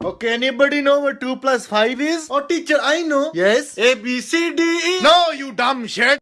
Oh, okay, anybody know what 2 plus 5 is? Oh, teacher, I know. Yes. A, B, C, D, E. No, you dumb shit.